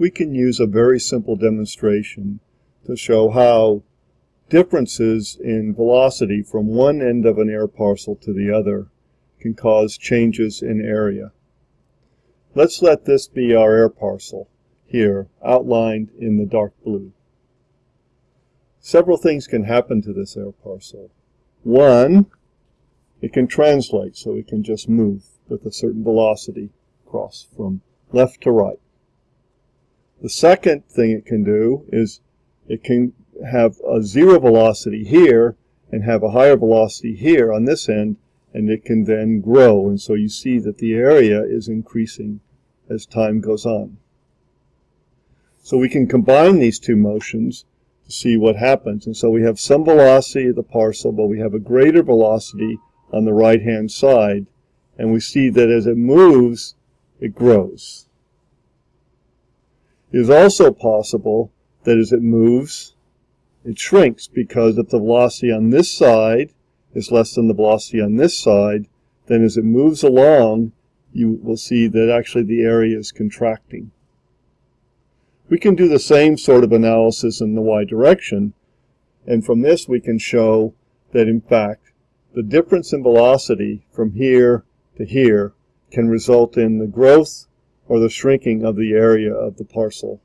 we can use a very simple demonstration to show how differences in velocity from one end of an air parcel to the other can cause changes in area. Let's let this be our air parcel here, outlined in the dark blue. Several things can happen to this air parcel. One, it can translate, so it can just move with a certain velocity across from left to right. The second thing it can do is it can have a zero velocity here and have a higher velocity here on this end and it can then grow and so you see that the area is increasing as time goes on. So we can combine these two motions to see what happens and so we have some velocity of the parcel but we have a greater velocity on the right hand side and we see that as it moves it grows. It is also possible that as it moves it shrinks because if the velocity on this side is less than the velocity on this side, then as it moves along, you will see that actually the area is contracting. We can do the same sort of analysis in the y direction, and from this we can show that in fact the difference in velocity from here to here can result in the growth or the shrinking of the area of the parcel.